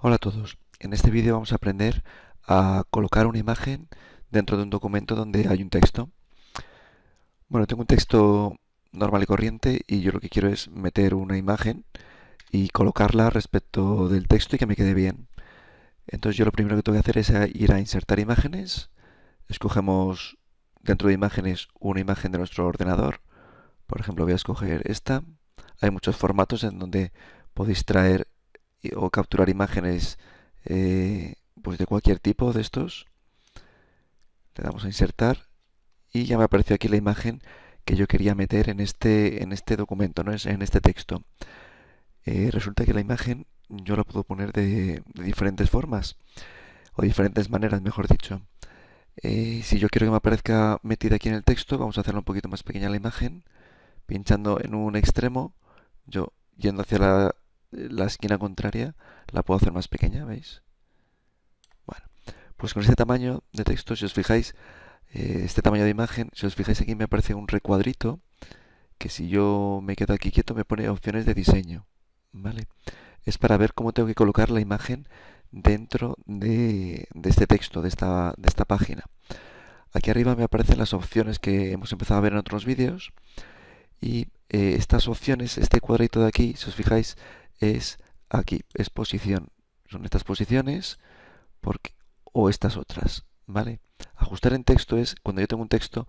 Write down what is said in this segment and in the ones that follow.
Hola a todos, en este vídeo vamos a aprender a colocar una imagen dentro de un documento donde hay un texto. Bueno, tengo un texto normal y corriente y yo lo que quiero es meter una imagen y colocarla respecto del texto y que me quede bien. Entonces yo lo primero que tengo que hacer es ir a insertar imágenes, escogemos dentro de imágenes una imagen de nuestro ordenador, por ejemplo voy a escoger esta, hay muchos formatos en donde podéis traer o capturar imágenes eh, pues de cualquier tipo de estos. Le damos a insertar y ya me apareció aquí la imagen que yo quería meter en este, en este documento, ¿no? en este texto. Eh, resulta que la imagen yo la puedo poner de, diferentes formas o diferentes maneras, mejor dicho. Eh, si yo quiero que me aparezca metida aquí en el texto, vamos a hacerla un poquito más pequeña la imagen, pinchando en un extremo, yo yendo hacia la la esquina contraria la puedo hacer más pequeña, ¿veis? Bueno, pues con este tamaño de texto, si os fijáis, eh, este tamaño de imagen, si os fijáis aquí me aparece un recuadrito que si yo me quedo aquí quieto me pone opciones de diseño, ¿vale? Es para ver cómo tengo que colocar la imagen dentro de, este texto, de esta, de esta página. Aquí arriba me aparecen las opciones que hemos empezado a ver en otros vídeos y eh, estas opciones, este cuadrito de aquí, si os fijáis, es aquí, es posición. Son estas posiciones porque, o estas otras, ¿vale? Ajustar en texto es cuando yo tengo un texto,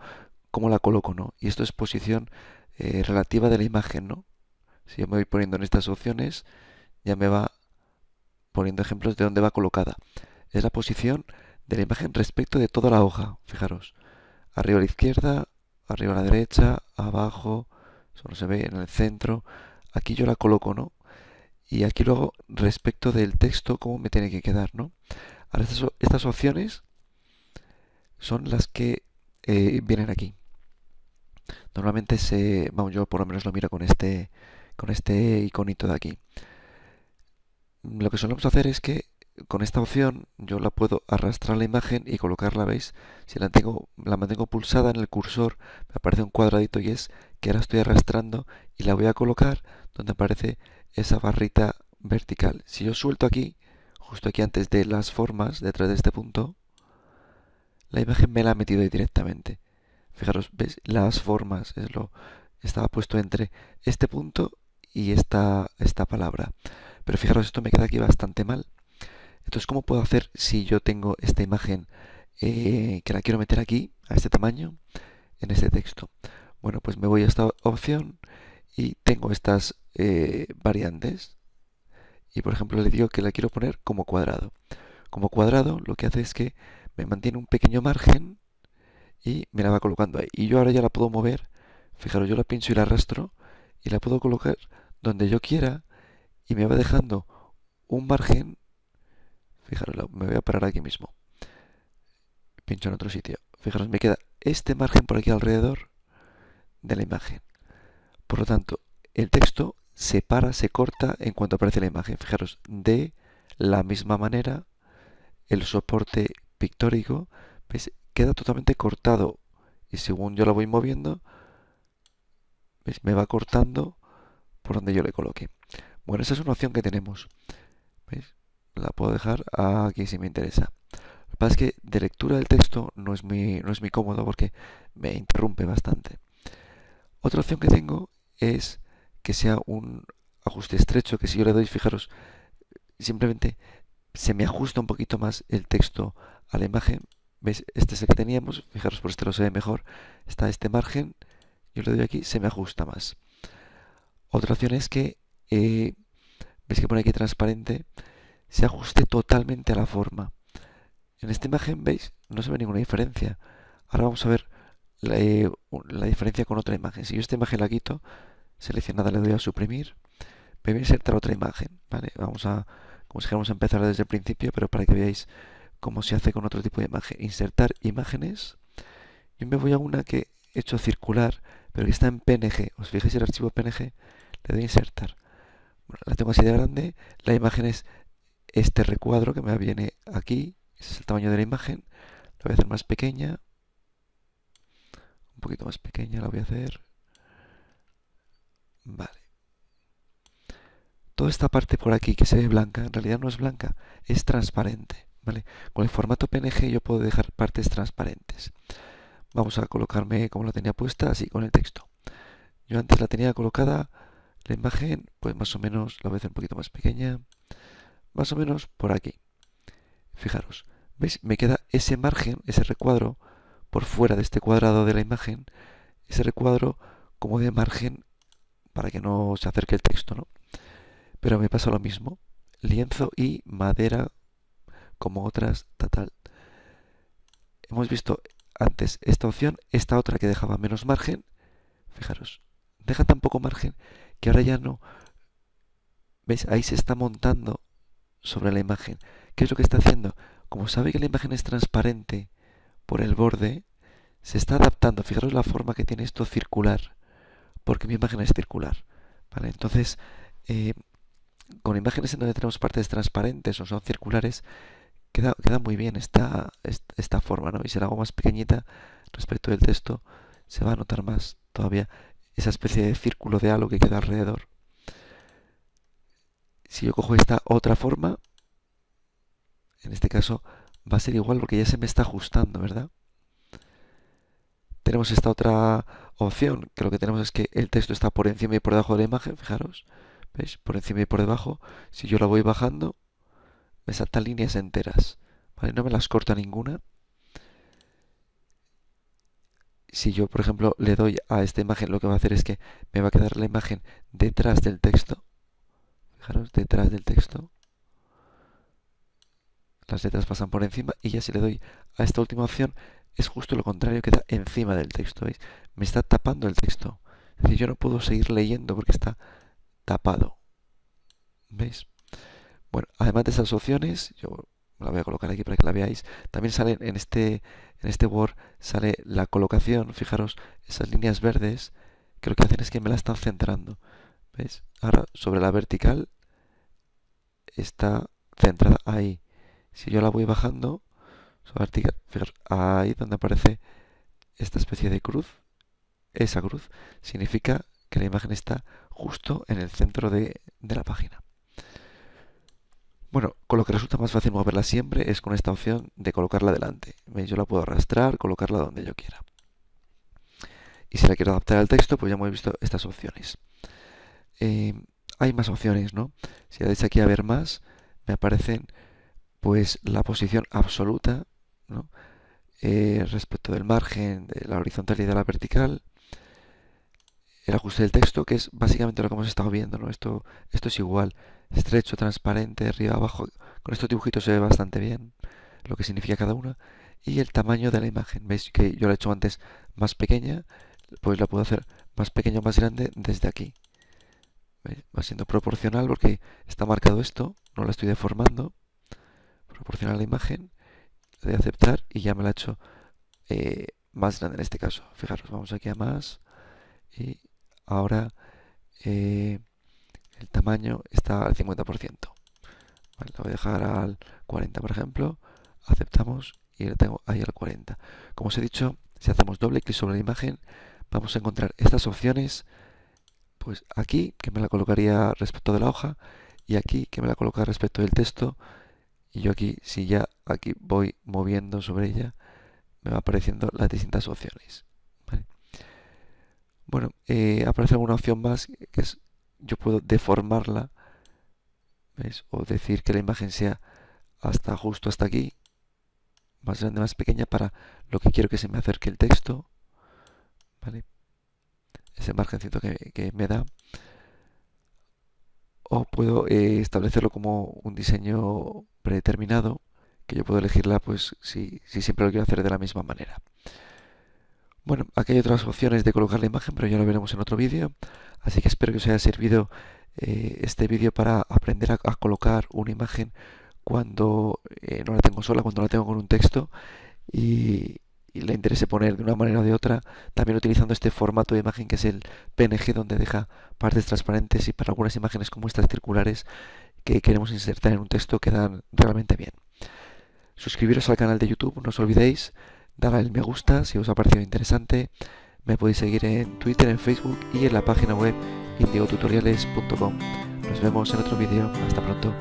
cómo la coloco, ¿no? Y esto es posición eh, relativa de la imagen, ¿no? Si yo me voy poniendo en estas opciones, ya me va poniendo ejemplos de dónde va colocada. Es la posición de la imagen respecto de toda la hoja, fijaros. Arriba a la izquierda, arriba a la derecha, abajo, solo se ve en el centro. Aquí yo la coloco, ¿no? Y aquí luego respecto del texto cómo me tiene que quedar, ¿no? Ahora estas, opciones son las que eh, vienen aquí. Normalmente se, vamos, yo por lo menos lo miro con este, con este iconito de aquí. Lo que solemos hacer es que con esta opción yo la puedo arrastrar la imagen y colocarla, ¿veis? Si la, tengo, la mantengo pulsada en el cursor, me aparece un cuadradito y es que ahora estoy arrastrando y la voy a colocar donde aparece esa barrita vertical. Si yo suelto aquí, justo aquí antes de las formas, detrás de este punto, la imagen me la ha metido ahí directamente. Fijaros, ¿ves? Las formas, es lo, estaba puesto entre este punto y esta, esta palabra. Pero fijaros, esto me queda aquí bastante mal. Entonces, ¿cómo puedo hacer si yo tengo esta imagen eh, que la quiero meter aquí, a este tamaño, en este texto? Bueno, pues me voy a esta opción y tengo estas eh, variantes y por ejemplo le digo que la quiero poner como cuadrado. Como cuadrado lo que hace es que me mantiene un pequeño margen y me la va colocando ahí. Y yo ahora ya la puedo mover, fijaros, yo la pincho y la arrastro y la puedo colocar donde yo quiera y me va dejando un margen, fijaros, me voy a parar aquí mismo, pincho en otro sitio, fijaros, me queda este margen por aquí alrededor de la imagen. Por lo tanto, el texto se para, se corta en cuanto aparece la imagen. Fijaros, de la misma manera, el soporte pictórico queda totalmente cortado. Y según yo la voy moviendo, me va cortando por donde yo le coloque. Bueno, esa es una opción que tenemos. La puedo dejar aquí si me interesa. Lo que pasa es que de lectura del texto no es muy, no es muy cómodo porque me interrumpe bastante. Otra opción que tengo es que sea un ajuste estrecho, que si yo le doy, fijaros, simplemente se me ajusta un poquito más el texto a la imagen. ¿Veis? Este es el que teníamos, fijaros, por este lo se ve mejor. Está este margen, yo le doy aquí, se me ajusta más. Otra opción es que, eh, veis que pone aquí transparente, se ajuste totalmente a la forma. En esta imagen, ¿veis? No se ve ninguna diferencia. Ahora vamos a ver la, eh, la diferencia con otra imagen. Si yo esta imagen la quito, seleccionada le doy a suprimir, me voy a insertar otra imagen, ¿vale? Vamos a, como si a empezar desde el principio, pero para que veáis cómo se hace con otro tipo de imagen. Insertar imágenes, yo me voy a una que he hecho circular, pero que está en PNG. ¿Os fijáis el archivo PNG? Le doy a insertar. la tengo así de grande, la imagen es este recuadro que me viene aquí, es el tamaño de la imagen, la voy a hacer más pequeña, un poquito más pequeña la voy a hacer, Vale. toda esta parte por aquí que se ve blanca, en realidad no es blanca, es transparente. ¿vale? Con el formato PNG yo puedo dejar partes transparentes. Vamos a colocarme como la tenía puesta, así con el texto. Yo antes la tenía colocada, la imagen, pues más o menos, la voy a hacer un poquito más pequeña, más o menos por aquí. Fijaros, ¿veis? Me queda ese margen, ese recuadro, por fuera de este cuadrado de la imagen, ese recuadro como de margen para que no se acerque el texto, ¿no? Pero me pasa lo mismo, lienzo y madera como otras, tal. Hemos visto antes esta opción, esta otra que dejaba menos margen, fijaros, deja tan poco margen que ahora ya no, ¿veis? Ahí se está montando sobre la imagen. ¿Qué es lo que está haciendo? Como sabe que la imagen es transparente por el borde, se está adaptando. Fijaros la forma que tiene esto circular, porque mi imagen es circular. ¿vale? Entonces, eh, con imágenes en donde tenemos partes transparentes o son circulares, queda, queda muy bien esta, esta forma. ¿no? Y si la hago más pequeñita respecto del texto, se va a notar más todavía esa especie de círculo de halo que queda alrededor. Si yo cojo esta otra forma, en este caso va a ser igual porque ya se me está ajustando, ¿verdad? tenemos esta otra opción, que lo que tenemos es que el texto está por encima y por debajo de la imagen, fijaros, ¿veis? Por encima y por debajo. Si yo la voy bajando, me saltan líneas enteras, ¿vale? No me las corta ninguna. Si yo, por ejemplo, le doy a esta imagen, lo que va a hacer es que me va a quedar la imagen detrás del texto. Fijaros, detrás del texto. Las letras pasan por encima y ya si le doy a esta última opción, es justo lo contrario, queda encima del texto, ¿veis? Me está tapando el texto. Es decir, yo no puedo seguir leyendo porque está tapado. ¿Veis? Bueno, además de esas opciones, yo la voy a colocar aquí para que la veáis, también sale en este, en este Word, sale la colocación, fijaros, esas líneas verdes, que lo que hacen es que me la están centrando. ¿Veis? Ahora, sobre la vertical, está centrada ahí. Si yo la voy bajando, ahí donde aparece esta especie de cruz, esa cruz significa que la imagen está justo en el centro de, la página. Bueno, con lo que resulta más fácil moverla siempre es con esta opción de colocarla delante. Yo la puedo arrastrar, colocarla donde yo quiera. Y si la quiero adaptar al texto, pues ya hemos visto estas opciones. Eh, hay más opciones, ¿no? Si le dais aquí a ver más, me aparecen pues la posición absoluta eh, respecto del margen, de la horizontal y de la vertical, el ajuste del texto, que es básicamente lo que hemos estado viendo, ¿no? Esto, es igual, estrecho, transparente, arriba, abajo, con estos dibujitos se ve bastante bien lo que significa cada una, y el tamaño de la imagen, veis que yo la he hecho antes más pequeña, pues la puedo hacer más pequeña o más grande desde aquí. Va siendo proporcional porque está marcado esto, no la estoy deformando, proporcional a la imagen, de aceptar y ya me la ha hecho eh, más grande en este caso. Fijaros, vamos aquí a más y ahora eh, el tamaño está al 50%. Vale, lo voy a dejar al 40 por ejemplo, aceptamos y lo tengo ahí al 40. Como os he dicho, si hacemos doble clic sobre la imagen, vamos a encontrar estas opciones, pues aquí, que me la colocaría respecto de la hoja, y aquí, que me la coloca respecto del texto, y yo aquí, si ya aquí voy moviendo sobre ella, me va apareciendo las distintas opciones. Bueno, eh, aparece alguna opción más que es, yo puedo deformarla, o decir que la imagen sea hasta justo hasta aquí, más grande, más pequeña, para lo que quiero que se me acerque el texto, ¿vale? ese margencito que, que me da o puedo eh, establecerlo como un diseño predeterminado que yo puedo elegirla pues si, siempre lo quiero hacer de la misma manera. Bueno, aquí hay otras opciones de colocar la imagen, pero ya lo veremos en otro vídeo. Así que espero que os haya servido eh, este vídeo para aprender a, colocar una imagen cuando eh, no la tengo sola, cuando la tengo con un texto. Y, y le interese poner de una manera o de otra, también utilizando este formato de imagen que es el PNG, donde deja partes transparentes y para algunas imágenes como estas circulares que queremos insertar en un texto quedan realmente bien. Suscribiros al canal de YouTube, no os olvidéis, darle el me gusta si os ha parecido interesante. Me podéis seguir en Twitter, en Facebook y en la página web indiotutoriales.com Nos vemos en otro vídeo. Hasta pronto.